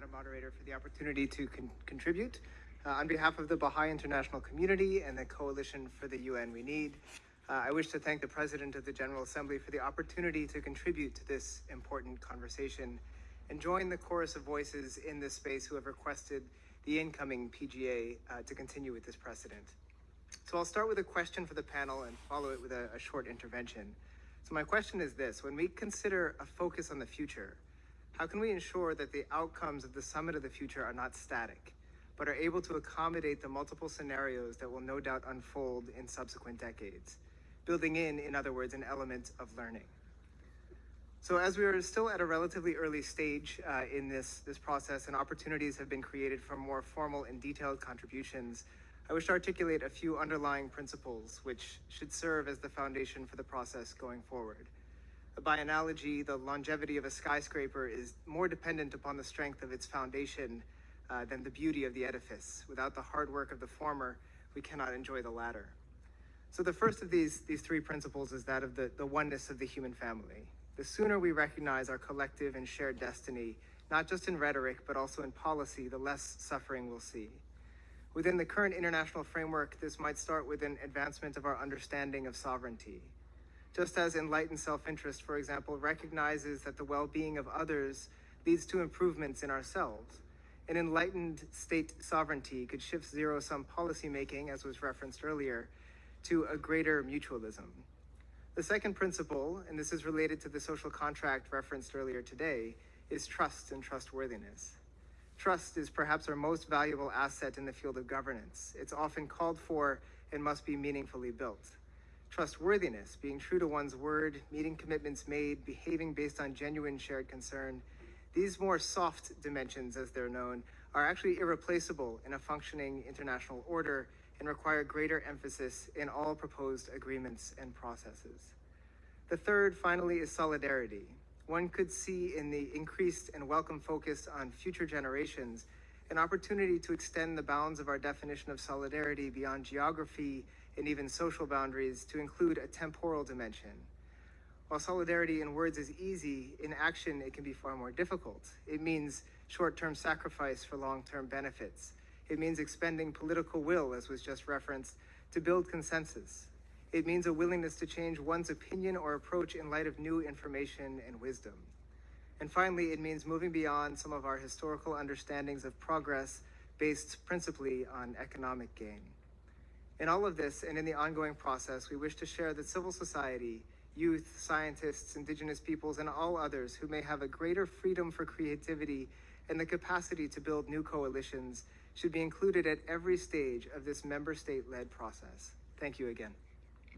Madam Moderator, for the opportunity to con- contribute. Uh, on behalf of the Baha'i international community and the Coalition for the UN We Need, uh, I wish to thank the President of the General Assembly for the opportunity to contribute to this important conversation and join the chorus of voices in this space who have requested the incoming PGA uh, to continue with this precedent. So I'll start with a question for the panel and follow it with a, a short intervention. So my question is this, when we consider a focus on the future, how can we ensure that the outcomes of the Summit of the Future are not static, but are able to accommodate the multiple scenarios that will no doubt unfold in subsequent decades, building in, in other words, an element of learning? So as we are still at a relatively early stage uh, in this, this process and opportunities have been created for more formal and detailed contributions, I wish to articulate a few underlying principles which should serve as the foundation for the process going forward. By analogy, the longevity of a skyscraper is more dependent upon the strength of its foundation uh, than the beauty of the edifice. Without the hard work of the former, we cannot enjoy the latter. So the first of these, these three principles is that of the, the oneness of the human family. The sooner we recognize our collective and shared destiny, not just in rhetoric, but also in policy, the less suffering we'll see. Within the current international framework, this might start with an advancement of our understanding of sovereignty. Just as enlightened self-interest, for example, recognizes that the well-being of others leads to improvements in ourselves, an enlightened state sovereignty could shift zero-sum policymaking, as was referenced earlier, to a greater mutualism. The second principle, and this is related to the social contract referenced earlier today, is trust and trustworthiness. Trust is perhaps our most valuable asset in the field of governance. It's often called for and must be meaningfully built. Trustworthiness, being true to one's word, meeting commitments made, behaving based on genuine shared concern, these more soft dimensions, as they're known, are actually irreplaceable in a functioning international order and require greater emphasis in all proposed agreements and processes. The third, finally, is solidarity, one could see in the increased and welcome focus on future generations an opportunity to extend the bounds of our definition of solidarity beyond geography and even social boundaries to include a temporal dimension. While solidarity in words is easy, in action it can be far more difficult. It means short-term sacrifice for long-term benefits. It means expending political will, as was just referenced, to build consensus. It means a willingness to change one's opinion or approach in light of new information and wisdom. And finally, it means moving beyond some of our historical understandings of progress based principally on economic gain. In all of this and in the ongoing process, we wish to share that civil society, youth, scientists, indigenous peoples, and all others who may have a greater freedom for creativity and the capacity to build new coalitions should be included at every stage of this member state led process. Thank you again.